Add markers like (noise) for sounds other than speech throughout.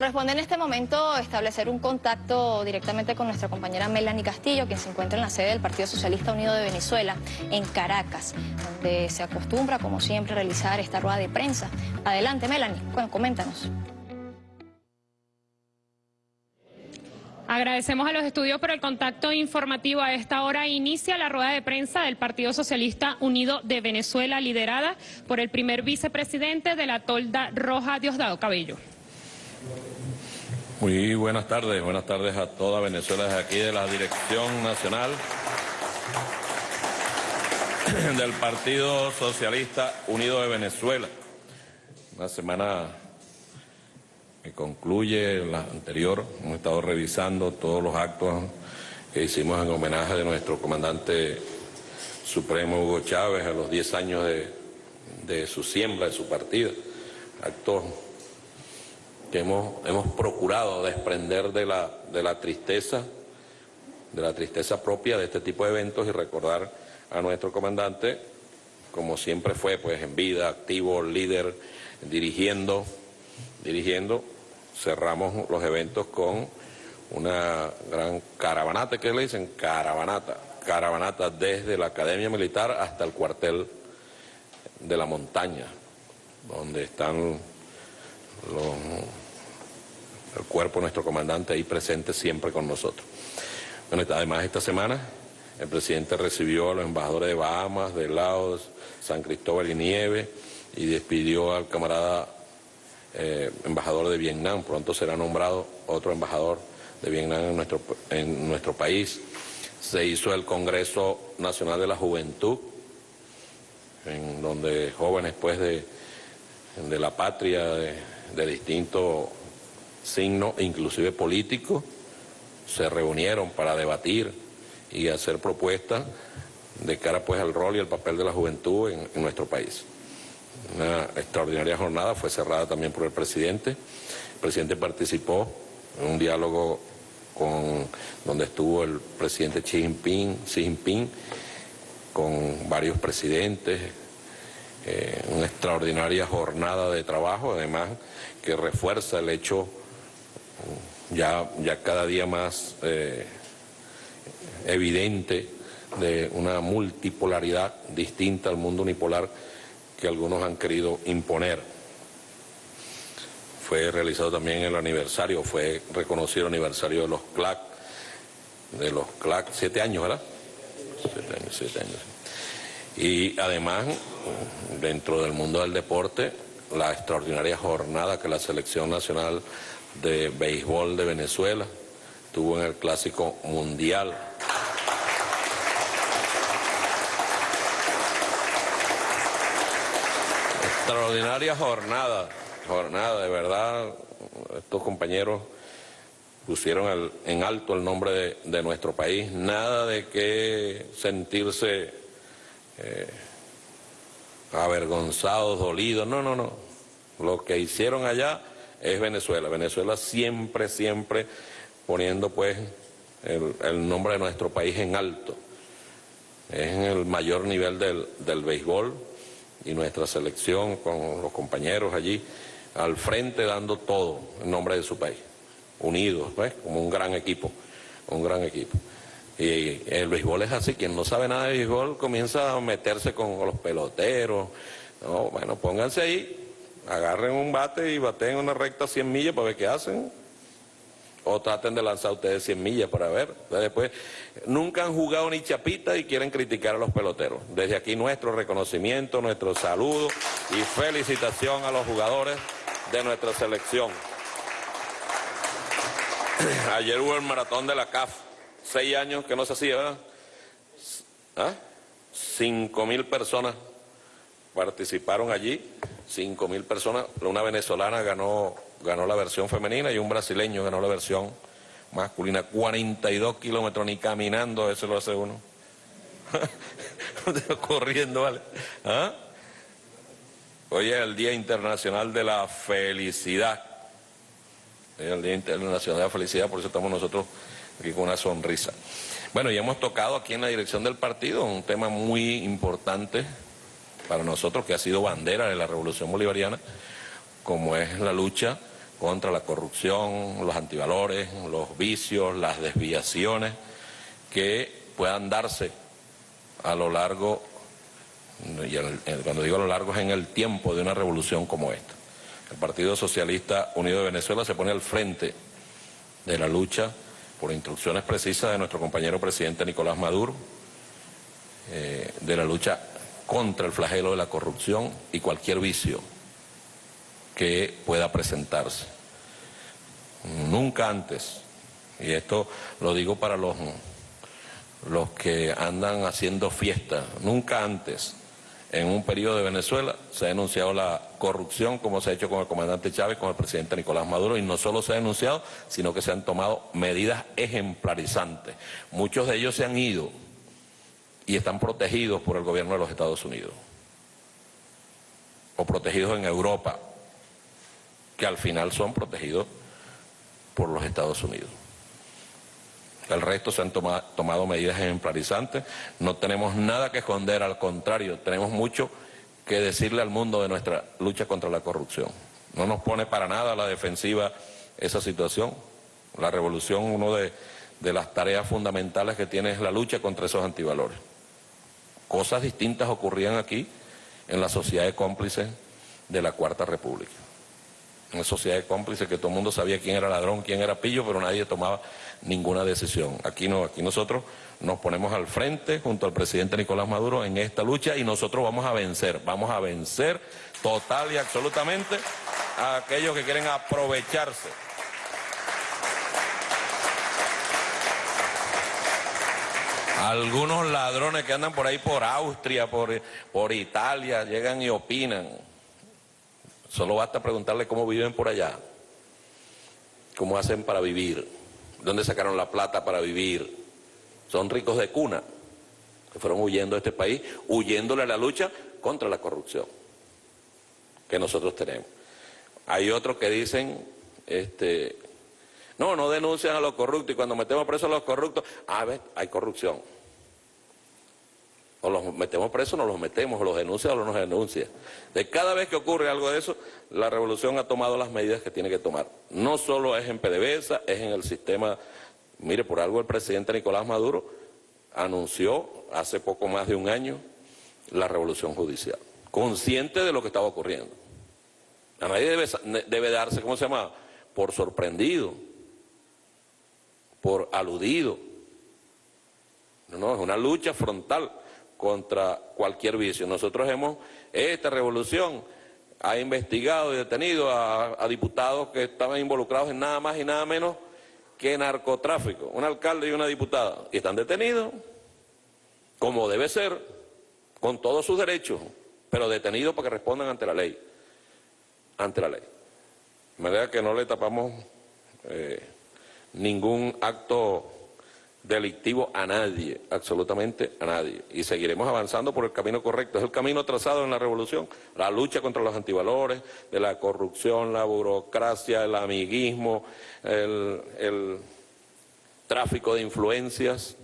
Corresponde en este momento establecer un contacto directamente con nuestra compañera Melanie Castillo, quien se encuentra en la sede del Partido Socialista Unido de Venezuela, en Caracas, donde se acostumbra, como siempre, realizar esta rueda de prensa. Adelante, Melanie, bueno, coméntanos. Agradecemos a los estudios por el contacto informativo. A esta hora inicia la rueda de prensa del Partido Socialista Unido de Venezuela, liderada por el primer vicepresidente de la Tolda Roja, Diosdado Cabello. Muy buenas tardes, buenas tardes a toda Venezuela desde aquí de la Dirección Nacional (coughs) del Partido Socialista Unido de Venezuela. Una semana que concluye la anterior, hemos estado revisando todos los actos que hicimos en homenaje de nuestro comandante supremo Hugo Chávez a los 10 años de, de su siembra, de su partida. Actos que hemos, hemos procurado desprender de la, de la tristeza, de la tristeza propia de este tipo de eventos y recordar a nuestro comandante como siempre fue, pues en vida, activo, líder, dirigiendo, dirigiendo. Cerramos los eventos con una gran caravanata, ¿qué le dicen? Caravanata, caravanata desde la Academia Militar hasta el cuartel de la montaña, donde están el cuerpo de nuestro comandante ahí presente siempre con nosotros. Bueno, además esta semana el presidente recibió a los embajadores de Bahamas, de Laos, San Cristóbal y Nieve y despidió al camarada eh, embajador de Vietnam. Pronto será nombrado otro embajador de Vietnam en nuestro, en nuestro país. Se hizo el Congreso Nacional de la Juventud, en donde jóvenes pues de, de la patria, de, de distintos signos, inclusive políticos, se reunieron para debatir y hacer propuestas de cara pues al rol y al papel de la juventud en, en, nuestro país. Una extraordinaria jornada fue cerrada también por el presidente. El presidente participó en un diálogo con donde estuvo el presidente Xi Jinping, Xi Jinping con varios presidentes, eh, una extraordinaria jornada de trabajo, además que refuerza el hecho ya, ya cada día más eh, evidente de una multipolaridad distinta al mundo unipolar que algunos han querido imponer. Fue realizado también el aniversario, fue reconocido el aniversario de los CLAC, de los CLAC, siete años, ¿verdad? Siete años, siete años. Y además, dentro del mundo del deporte, la extraordinaria jornada que la Selección Nacional de Béisbol de Venezuela tuvo en el Clásico Mundial. Extraordinaria jornada, jornada, de verdad, estos compañeros pusieron en alto el nombre de, de, nuestro país, nada de que sentirse eh, avergonzados, dolidos, no, no, no. Lo que hicieron allá es Venezuela. Venezuela siempre, siempre poniendo pues el, nombre de nuestro país en alto. Es en el mayor nivel del, del béisbol y nuestra selección con los compañeros allí al frente dando todo en nombre de su país, unidos, pues, como un gran equipo, un gran equipo. Y el béisbol es así, quien no sabe nada de béisbol comienza a meterse con los peloteros. No, bueno, pónganse ahí, agarren un bate y baten una recta 100 millas para ver qué hacen. O traten de lanzar ustedes 100 millas para ver. Después, nunca han jugado ni chapita y quieren criticar a los peloteros. Desde aquí nuestro reconocimiento, nuestro saludo y felicitación a los jugadores de nuestra selección. (clears throat) Ayer hubo el maratón de la CAF seis años que no se hacía, ¿verdad? ¿Ah? Cinco mil personas participaron allí, cinco mil personas, una venezolana ganó, ganó la versión femenina y un brasileño ganó la versión masculina, 42 kilómetros ni caminando, eso lo hace uno. (laughs) Corriendo, ¿vale? ¿Ah? Hoy es el Día Internacional de la Felicidad. Es el Día Internacional de la Felicidad, por eso estamos nosotros aquí con una sonrisa. Bueno, y hemos tocado aquí en la dirección del partido un tema muy importante para nosotros, que ha sido bandera de la Revolución Bolivariana, como es la lucha contra la corrupción, los antivalores, los vicios, las desviaciones que puedan darse a lo largo, y cuando digo a lo largo es en el tiempo de una revolución como esta. El Partido Socialista Unido de Venezuela se pone al frente de la lucha por instrucciones precisas de nuestro compañero presidente Nicolás Maduro, eh, de la lucha contra el flagelo de la corrupción y cualquier vicio que pueda presentarse. Nunca antes, y esto lo digo para los, los que andan haciendo fiesta, nunca antes en un periodo de Venezuela se ha denunciado la corrupción como se ha hecho con el comandante Chávez, con el presidente Nicolás Maduro, y no solo se ha denunciado, sino que se han tomado medidas ejemplarizantes. Muchos de ellos se han ido y están protegidos por el gobierno de los Estados Unidos, o protegidos en Europa, que al final son protegidos por los Estados Unidos. El resto se han tomado medidas ejemplarizantes. No tenemos nada que esconder, al contrario, tenemos mucho que decirle al mundo de nuestra lucha contra la corrupción. No nos pone para nada a la defensiva esa situación. La revolución, una de, de las tareas fundamentales que tiene es la lucha contra esos antivalores. Cosas distintas ocurrían aquí en la sociedad de cómplices de la Cuarta República una sociedad de cómplices que todo el mundo sabía quién era ladrón, quién era pillo, pero nadie tomaba ninguna decisión. Aquí no, aquí nosotros nos ponemos al frente junto al presidente Nicolás Maduro en esta lucha y nosotros vamos a vencer, vamos a vencer total y absolutamente a aquellos que quieren aprovecharse. Algunos ladrones que andan por ahí por Austria, por, por Italia, llegan y opinan. Solo basta preguntarle cómo viven por allá, cómo hacen para vivir, dónde sacaron la plata para vivir. Son ricos de cuna, que fueron huyendo de este país, huyéndole a la lucha contra la corrupción que nosotros tenemos. Hay otros que dicen, este, no, no denuncian a los corruptos y cuando metemos presos a los corruptos, a ver, hay corrupción o los metemos presos, no los metemos, o los denuncia o no nos denuncia. De cada vez que ocurre algo de eso, la revolución ha tomado las medidas que tiene que tomar. No solo es en PDVSA, es en el sistema, mire, por algo el presidente Nicolás Maduro anunció hace poco más de un año la revolución judicial, consciente de lo que estaba ocurriendo. A nadie debe, debe darse, ¿cómo se llama?, por sorprendido, por aludido. No, no, es una lucha frontal contra cualquier vicio. Nosotros hemos, esta revolución ha investigado y detenido a, diputados que estaban involucrados en nada más y nada menos que narcotráfico, un alcalde y una diputada, y están detenidos, como debe ser, con todos sus derechos, pero detenidos para que respondan ante la ley, ante la ley. De manera que no le tapamos eh, ningún acto delictivo a nadie, absolutamente a nadie. Y seguiremos avanzando por el camino correcto. Es el camino trazado en la revolución, la lucha contra los antivalores, de la corrupción, la burocracia, el amiguismo, el, el tráfico de influencias.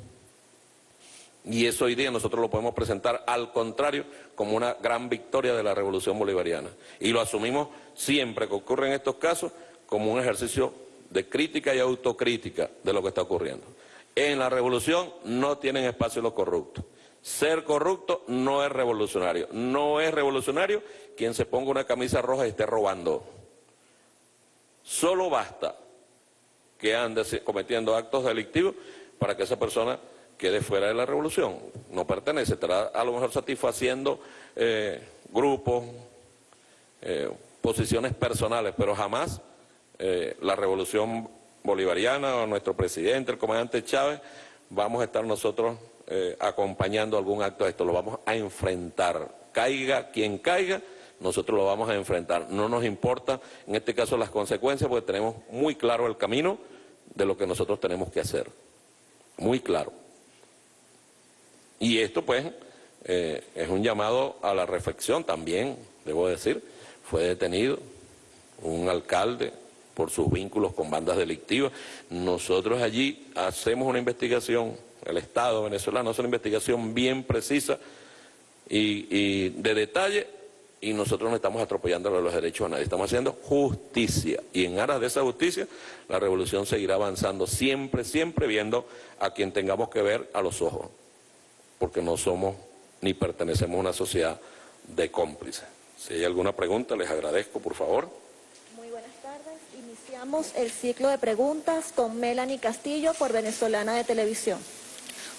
Y eso hoy día nosotros lo podemos presentar al contrario como una gran victoria de la revolución bolivariana. Y lo asumimos siempre que ocurre en estos casos como un ejercicio de crítica y autocrítica de lo que está ocurriendo. En la revolución no tienen espacio los corruptos. Ser corrupto no es revolucionario. No es revolucionario quien se ponga una camisa roja y esté robando. Solo basta que ande cometiendo actos delictivos para que esa persona quede fuera de la revolución. No pertenece, estará a lo mejor satisfaciendo eh, grupos, eh, posiciones personales, pero jamás eh, la revolución bolivariana o nuestro presidente, el comandante Chávez, vamos a estar nosotros eh, acompañando algún acto de esto, lo vamos a enfrentar. Caiga quien caiga, nosotros lo vamos a enfrentar. No nos importa, en este caso, las consecuencias, porque tenemos muy claro el camino de lo que nosotros tenemos que hacer. Muy claro. Y esto, pues, eh, es un llamado a la reflexión también, debo decir. Fue detenido un alcalde por sus vínculos con bandas delictivas. Nosotros allí hacemos una investigación, el Estado venezolano hace una investigación bien precisa y, de detalle y nosotros no estamos atropellando los derechos a nadie, estamos haciendo justicia y en aras de esa justicia la revolución seguirá avanzando siempre, siempre viendo a quien tengamos que ver a los ojos, porque no somos ni pertenecemos a una sociedad de cómplices. Si hay alguna pregunta, les agradezco, por favor. Iniciamos el ciclo de preguntas con Melanie Castillo por Venezolana de Televisión.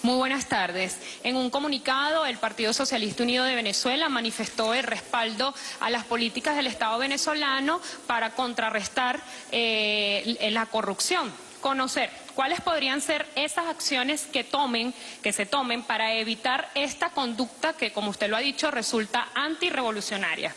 Muy buenas tardes. En un comunicado, el Partido Socialista Unido de Venezuela manifestó el respaldo a las políticas del Estado venezolano para contrarrestar eh, la corrupción. Conocer cuáles podrían ser esas acciones que tomen, que se tomen para evitar esta conducta que, como usted lo ha dicho, resulta antirrevolucionaria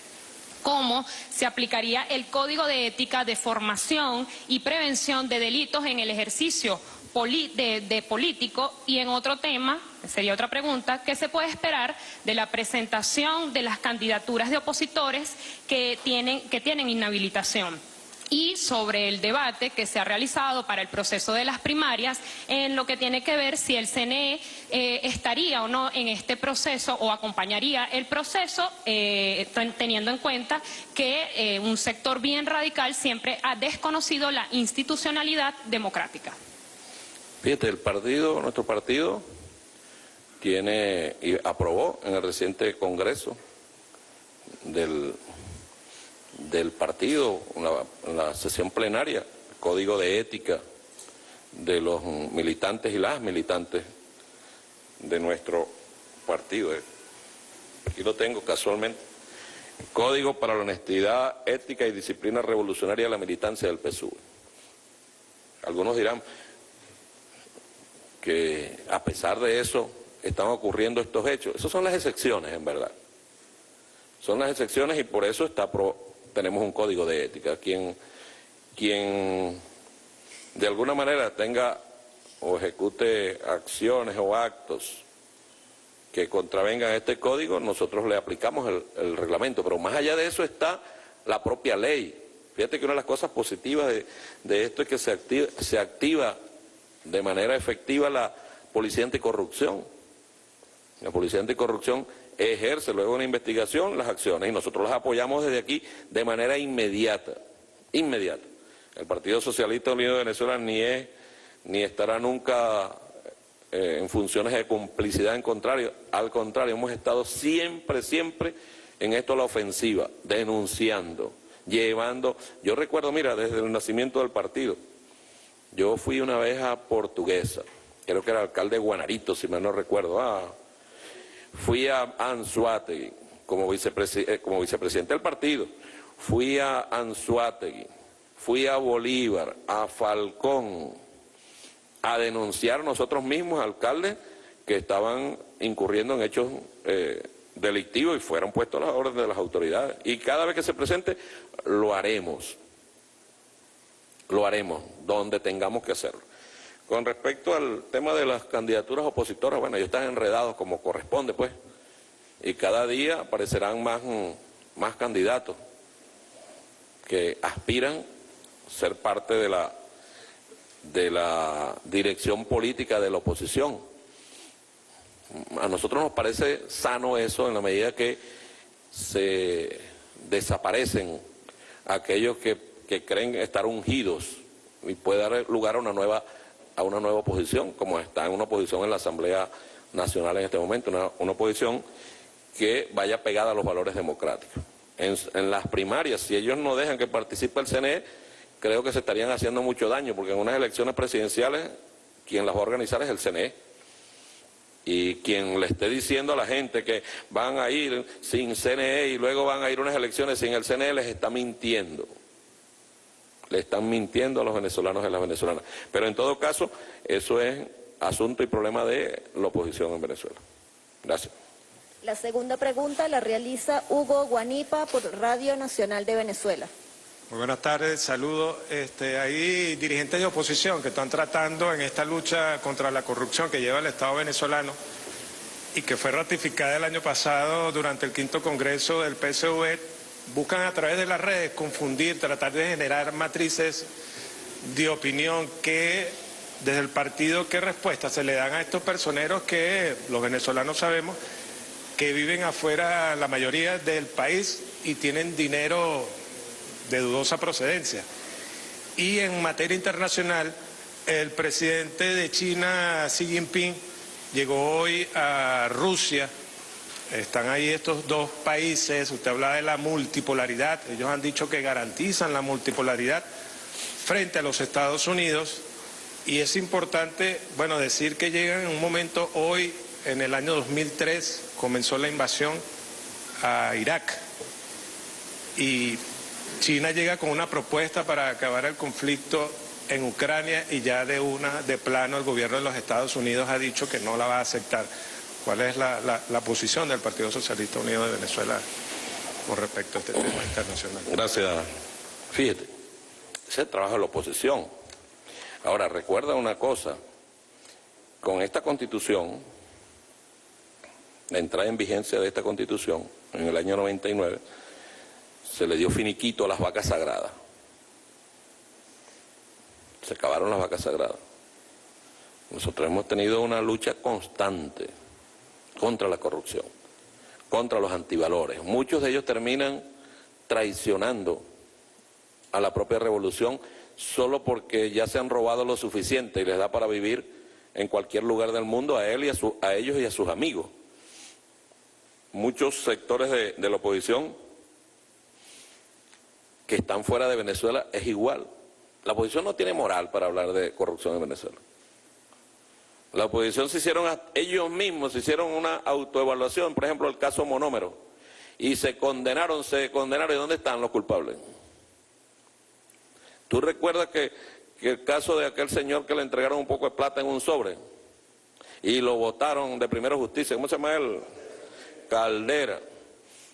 cómo se aplicaría el Código de Ética de Formación y Prevención de Delitos en el ejercicio de, político y en otro tema, sería otra pregunta, ¿qué se puede esperar de la presentación de las candidaturas de opositores que tienen, que tienen inhabilitación? Y sobre el debate que se ha realizado para el proceso de las primarias en lo que tiene que ver si el CNE eh, estaría o no en este proceso o acompañaría el proceso eh, teniendo en cuenta que eh, un sector bien radical siempre ha desconocido la institucionalidad democrática. Fíjate, el partido, nuestro partido, tiene y aprobó en el reciente congreso del, del partido, en la, sesión plenaria, código de ética de los militantes y las militantes de nuestro partido. Aquí lo tengo casualmente. Código para la honestidad, ética y disciplina revolucionaria de la militancia del PSUV. Algunos dirán, que a pesar de eso están ocurriendo estos hechos. Esas son las excepciones, en verdad. Son las excepciones y por eso está tenemos un código de ética. Quien, quien de alguna manera tenga o ejecute acciones o actos que contravengan este código, nosotros le aplicamos el, reglamento. Pero más allá de eso está la propia ley. Fíjate que una de las cosas positivas de, de esto es que se activa, se activa de manera efectiva la Policía Anticorrupción. La Policía Anticorrupción ejerce luego una investigación las acciones y nosotros las apoyamos desde aquí de manera inmediata, inmediata. El Partido Socialista Unido de Venezuela ni es ni estará nunca eh, en funciones de complicidad en contrario, al contrario, hemos estado siempre, siempre en esto a la ofensiva, denunciando, llevando, yo recuerdo, mira, desde el nacimiento del partido, yo fui una vez a Portuguesa, creo que era alcalde de Guanarito, si mal no recuerdo. Ah, fui a Anzuategui como, eh, como vicepresidente del partido. Fui a Anzuategui, fui a Bolívar, a Falcón, a denunciar nosotros mismos, alcaldes, que estaban incurriendo en hechos eh, delictivos y fueron puestos a las órdenes de las autoridades. Y cada vez que se presente, lo haremos lo haremos, donde tengamos que hacerlo. Con respecto al tema de las candidaturas opositoras, bueno, ellos están enredados como corresponde, pues, y cada día aparecerán más, más candidatos que aspiran ser parte de la, de la dirección política de la oposición. A nosotros nos parece sano eso en la medida que se desaparecen aquellos que que creen estar ungidos y puede dar lugar a una nueva a una nueva oposición, como está en una oposición en la Asamblea Nacional en este momento, una, oposición que vaya pegada a los valores democráticos. En, las primarias, si ellos no dejan que participe el CNE, creo que se estarían haciendo mucho daño, porque en unas elecciones presidenciales quien las va a organizar es el CNE. Y quien le esté diciendo a la gente que van a ir sin CNE y luego van a ir unas elecciones sin el CNE les está mintiendo le están mintiendo a los venezolanos y a las venezolanas. Pero en todo caso, eso es asunto y problema de la oposición en Venezuela. Gracias. La segunda pregunta la realiza Hugo Guanipa por Radio Nacional de Venezuela. Muy buenas tardes, saludos. Este, hay dirigentes de oposición que están tratando en esta lucha contra la corrupción que lleva el Estado venezolano y que fue ratificada el año pasado durante el quinto congreso del PSV buscan a través de las redes confundir, tratar de generar matrices de opinión que desde el partido qué respuesta se le dan a estos personeros que los venezolanos sabemos que viven afuera la mayoría del país y tienen dinero de dudosa procedencia. Y en materia internacional, el presidente de China, Xi Jinping, llegó hoy a Rusia. Están ahí estos dos países, usted habla de la multipolaridad, ellos han dicho que garantizan la multipolaridad frente a los Estados Unidos y es importante, bueno, decir que llegan en un momento hoy, en el año 2003, comenzó la invasión a Irak y China llega con una propuesta para acabar el conflicto en Ucrania y ya de una, de plano, el gobierno de los Estados Unidos ha dicho que no la va a aceptar. ¿Cuál es la, la posición del Partido Socialista Unido de Venezuela con respecto a este tema internacional? Gracias. Fíjate, ese trabajo de la oposición. Ahora, recuerda una cosa, con esta constitución, la entrada en vigencia de esta constitución, en el año 99, se le dio finiquito a las vacas sagradas. Se acabaron las vacas sagradas. Nosotros hemos tenido una lucha constante contra la corrupción, contra los antivalores. Muchos de ellos terminan traicionando a la propia revolución solo porque ya se han robado lo suficiente y les da para vivir en cualquier lugar del mundo a, él y a, ellos y a sus amigos. Muchos sectores de, de la oposición que están fuera de Venezuela es igual. La oposición no tiene moral para hablar de corrupción en Venezuela. La oposición se hicieron, ellos mismos se hicieron una autoevaluación, por ejemplo el caso Monómero, y se condenaron, se condenaron, ¿y dónde están los culpables? ¿Tú recuerdas que, el caso de aquel señor que le entregaron un poco de plata en un sobre y lo votaron de primera justicia, ¿cómo se llama él? Caldera.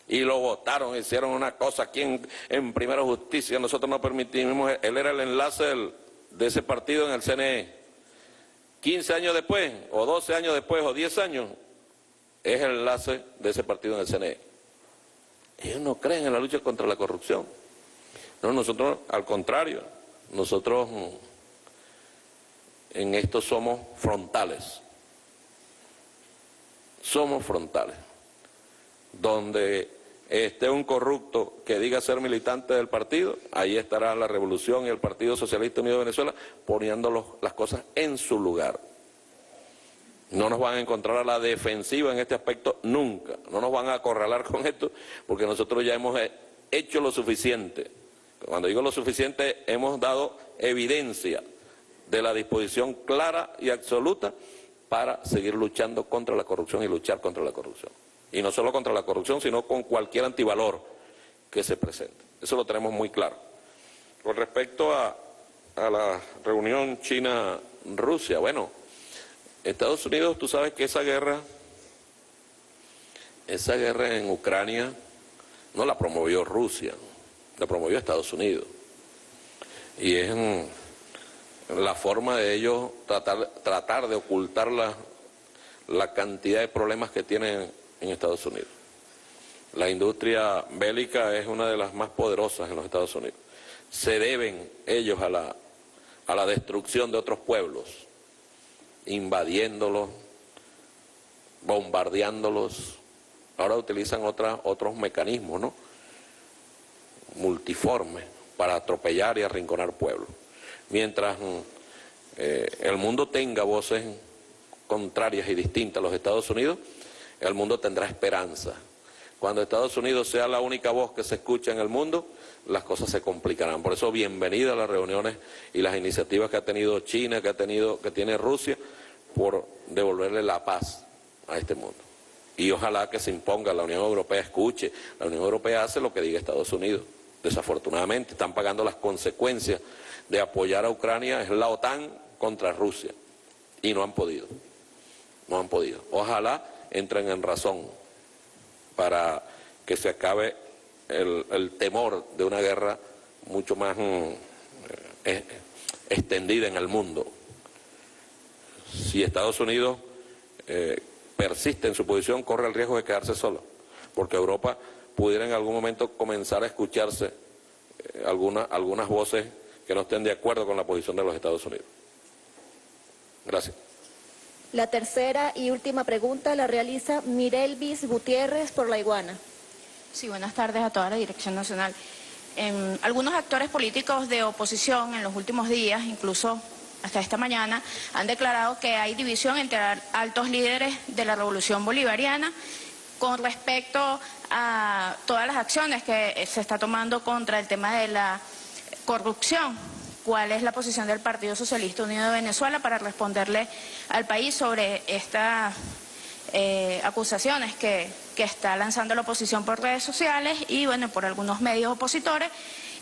Y lo votaron, hicieron una cosa aquí en, primera justicia, nosotros no permitimos, él era el enlace de ese partido en el CNE. 15 años después, o 12 años después, o 10 años, es el enlace de ese partido en el CNE. Ellos no creen en la lucha contra la corrupción. No, nosotros al contrario, nosotros mm, en esto somos frontales. Somos frontales. Donde esté un corrupto que diga ser militante del partido, ahí estará la revolución y el Partido Socialista Unido de Venezuela poniendo las cosas en su lugar. No nos van a encontrar a la defensiva en este aspecto nunca. No nos van a acorralar con esto porque nosotros ya hemos hecho lo suficiente. Cuando digo lo suficiente, hemos dado evidencia de la disposición clara y absoluta para seguir luchando contra la corrupción y luchar contra la corrupción. Y no solo contra la corrupción, sino con cualquier antivalor que se presente. Eso lo tenemos muy claro. Con respecto a, a la reunión China-Rusia, bueno, Estados Unidos, tú sabes que esa guerra, esa guerra en Ucrania no la promovió Rusia, la promovió Estados Unidos. Y es la forma de ellos tratar, tratar de ocultar la, la cantidad de problemas que tienen en Estados Unidos. La industria bélica es una de las más poderosas en los Estados Unidos. Se deben ellos a la, a la destrucción de otros pueblos, invadiéndolos, bombardeándolos. Ahora utilizan otros mecanismos, ¿no? multiforme para atropellar y arrinconar pueblos. Mientras mm, eh, el mundo tenga voces contrarias y distintas a los Estados Unidos, el mundo tendrá esperanza. Cuando Estados Unidos sea la única voz que se escucha en el mundo, las cosas se complicarán. Por eso, bienvenida a las reuniones y las iniciativas que ha tenido China, que ha tenido, que tiene Rusia, por devolverle la paz a este mundo. Y ojalá que se imponga, la Unión Europea escuche, la Unión Europea hace lo que diga Estados Unidos desafortunadamente, están pagando las consecuencias de apoyar a Ucrania, es la OTAN contra Rusia, y no han podido, no han podido. Ojalá entren en razón para que se acabe el, temor de una guerra mucho más mm, eh, extendida en el mundo. Si Estados Unidos eh, persiste en su posición, corre el riesgo de quedarse solo, porque Europa pudiera en algún momento comenzar a escucharse eh, algunas voces que no estén de acuerdo con la posición de los Estados Unidos. Gracias. La tercera y última pregunta la realiza Mirelvis Gutiérrez por La Iguana. Sí, buenas tardes a toda la Dirección Nacional. Em, algunos actores políticos de oposición en los últimos días, incluso hasta esta mañana, han declarado que hay división entre altos líderes de la revolución bolivariana con respecto a todas las acciones que se está tomando contra el tema de la corrupción. ¿Cuál es la posición del Partido Socialista Unido de Venezuela para responderle al país sobre estas eh, acusaciones que, está lanzando la oposición por redes sociales y, bueno, por algunos medios opositores?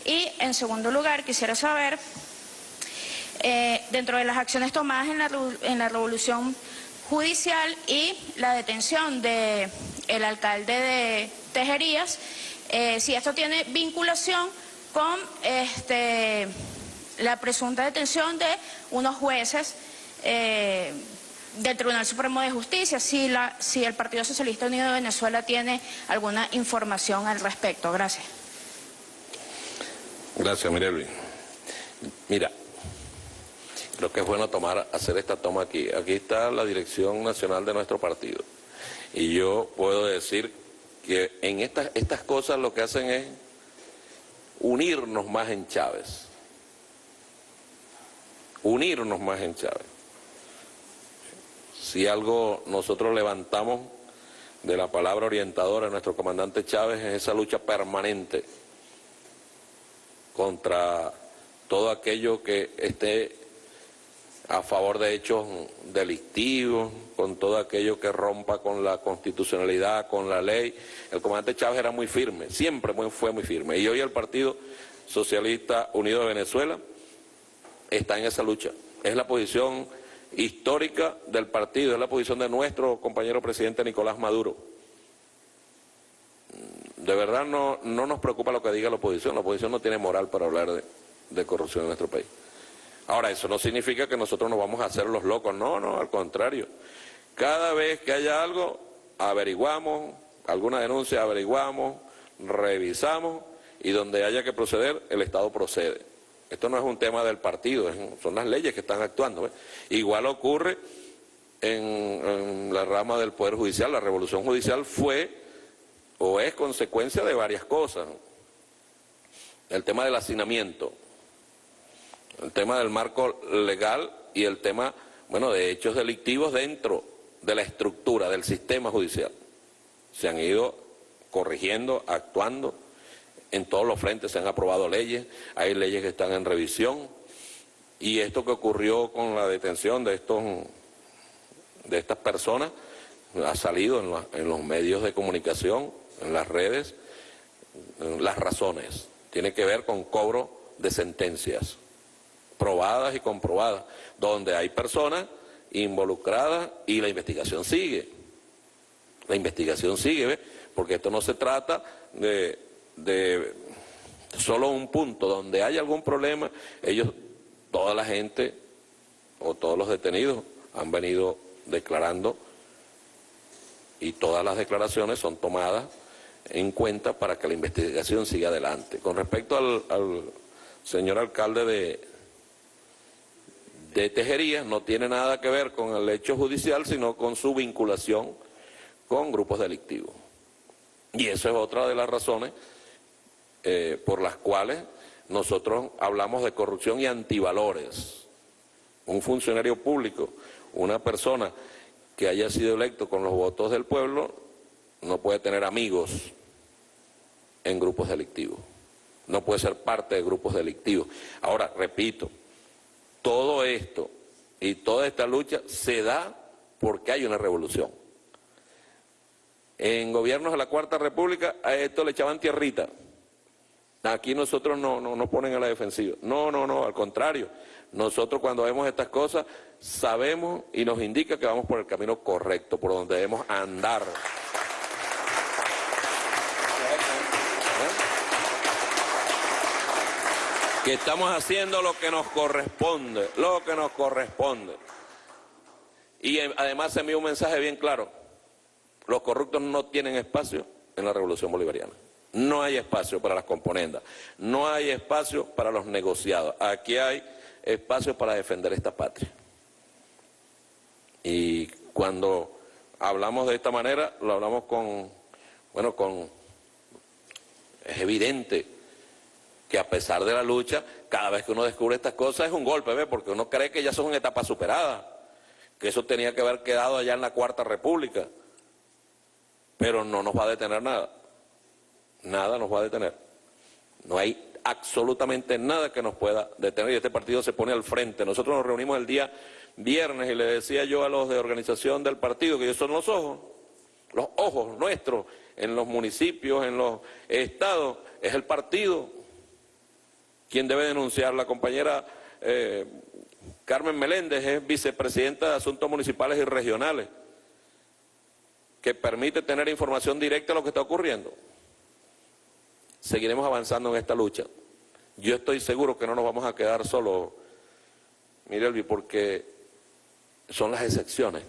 Y, en segundo lugar, quisiera saber eh, dentro de las acciones tomadas en la, en la revolución judicial y la detención del el alcalde de Tejerías, eh, si esto tiene vinculación con este, la presunta detención de unos jueces eh, del Tribunal Supremo de Justicia, si, la, si el Partido Socialista Unido de Venezuela tiene alguna información al respecto. Gracias. Gracias, Mirelvi. Mira, Creo que es bueno tomar, hacer esta toma aquí. Aquí está la dirección nacional de nuestro partido. Y yo puedo decir que en estas, estas cosas lo que hacen es unirnos más en Chávez. Unirnos más en Chávez. Si algo nosotros levantamos de la palabra orientadora de nuestro comandante Chávez es esa lucha permanente contra todo aquello que esté a favor de hechos delictivos, con todo aquello que rompa con la constitucionalidad, con la ley. El comandante Chávez era muy firme, siempre fue muy firme. Y hoy el Partido Socialista Unido de Venezuela está en esa lucha. Es la posición histórica del partido, es la posición de nuestro compañero presidente Nicolás Maduro. De verdad no, no nos preocupa lo que diga la oposición, la oposición no tiene moral para hablar de corrupción en nuestro país. Ahora, eso no significa que nosotros nos vamos a hacer los locos, no, no, al contrario. Cada vez que haya algo, averiguamos, alguna denuncia averiguamos, revisamos y donde haya que proceder, el Estado procede. Esto no es un tema del partido, son las leyes que están actuando. Igual ocurre en, en la rama del Poder Judicial, la revolución judicial fue o es consecuencia de varias cosas. El tema del hacinamiento, el tema del marco legal y el tema, bueno, de hechos delictivos dentro de la estructura del sistema judicial. Se han ido corrigiendo, actuando, en todos los frentes se han aprobado leyes, hay leyes que están en revisión, y esto que ocurrió con la detención de estos de estas personas ha salido en, los medios de comunicación, en las redes, las razones. Tiene que ver con cobro de sentencias probadas y comprobadas, donde hay personas involucradas y la investigación sigue. La investigación sigue, porque esto no se trata de, de solo un punto, donde hay algún problema, ellos, toda la gente o todos los detenidos han venido declarando y todas las declaraciones son tomadas en cuenta para que la investigación siga adelante. Con respecto al, señor alcalde de, de Tejería no tiene nada que ver con el hecho judicial, sino con su vinculación con grupos delictivos. Y eso es otra de las razones eh, por las cuales nosotros hablamos de corrupción y antivalores. Un funcionario público, una persona que haya sido electo con los votos del pueblo, no puede tener amigos en grupos delictivos, no puede ser parte de grupos delictivos. Ahora, repito, todo esto y toda esta lucha se da porque hay una revolución. En gobiernos de la Cuarta República a esto le echaban tierrita. Aquí nosotros no, no nos ponen a la defensiva. No, no, no, al contrario. Nosotros cuando vemos estas cosas sabemos y nos indica que vamos por el camino correcto, por donde debemos andar. que estamos haciendo lo que nos corresponde, lo que nos corresponde. Y eh, además envío un mensaje bien claro, los corruptos no tienen espacio en la revolución bolivariana. No hay espacio para las componendas, no hay espacio para los negociados. Aquí hay espacio para defender esta patria. Y cuando hablamos de esta manera, lo hablamos con, bueno, con, es evidente que a pesar de la lucha, cada vez que uno descubre estas cosas es un golpe, ¿ve? Porque uno cree que ya son etapas superadas, que eso tenía que haber quedado allá en la Cuarta República, pero no nos va a detener nada, nada nos va a detener. No hay absolutamente nada que nos pueda detener y este partido se pone al frente. Nosotros nos reunimos el día viernes y le decía yo a los de organización del partido que ellos son los ojos, los ojos nuestros en los municipios, en los estados, es el partido quien debe denunciar. La compañera eh, Carmen Meléndez es vicepresidenta de Asuntos Municipales y Regionales, que permite tener información directa de lo que está ocurriendo. Seguiremos avanzando en esta lucha. Yo estoy seguro que no nos vamos a quedar solos, Mirelvi, porque son las excepciones.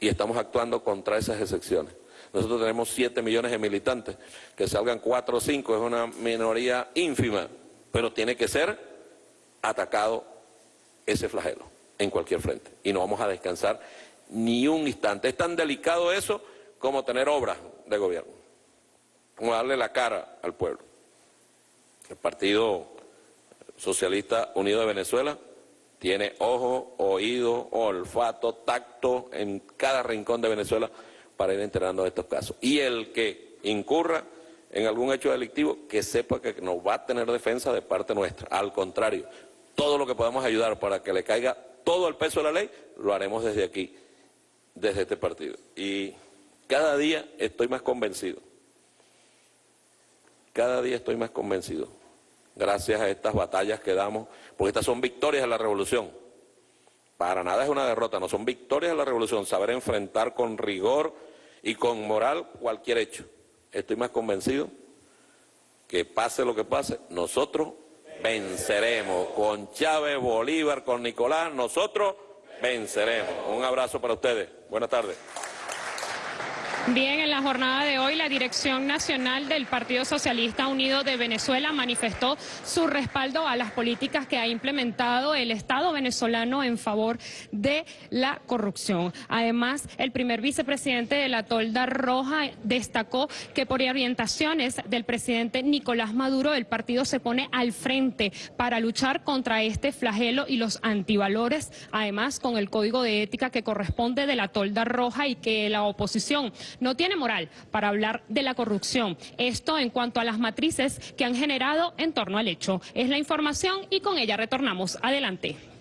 Y estamos actuando contra esas excepciones. Nosotros tenemos 7 millones de militantes, que salgan 4 o 5 es una minoría ínfima, pero tiene que ser atacado ese flagelo en cualquier frente. Y no vamos a descansar ni un instante. Es tan delicado eso como tener obras de gobierno, como darle la cara al pueblo. El Partido Socialista Unido de Venezuela tiene ojo, oído, olfato, tacto en cada rincón de Venezuela para ir enterando de estos casos. Y el que incurra en algún hecho delictivo, que sepa que no va a tener defensa de parte nuestra. Al contrario, todo lo que podamos ayudar para que le caiga todo el peso de la ley, lo haremos desde aquí, desde este partido. Y cada día estoy más convencido, cada día estoy más convencido gracias a estas batallas que damos, porque estas son victorias de la revolución. Para nada es una derrota, no son victorias de la revolución, saber enfrentar con rigor y con moral cualquier hecho. Estoy más convencido que pase lo que pase, nosotros venceremos. Con Chávez, Bolívar, con Nicolás, nosotros venceremos. Un abrazo para ustedes. Buenas tardes. Bien, en la jornada de hoy la Dirección Nacional del Partido Socialista Unido de Venezuela manifestó su respaldo a las políticas que ha implementado el Estado venezolano en favor de la corrupción. Además, el primer vicepresidente de la Tolda Roja destacó que por orientaciones del presidente Nicolás Maduro el partido se pone al frente para luchar contra este flagelo y los antivalores, además con el código de ética que corresponde de la Tolda Roja y que la oposición no tiene moral para hablar de la corrupción. Esto en cuanto a las matrices que han generado en torno al hecho. Es la información y con ella retornamos. Adelante.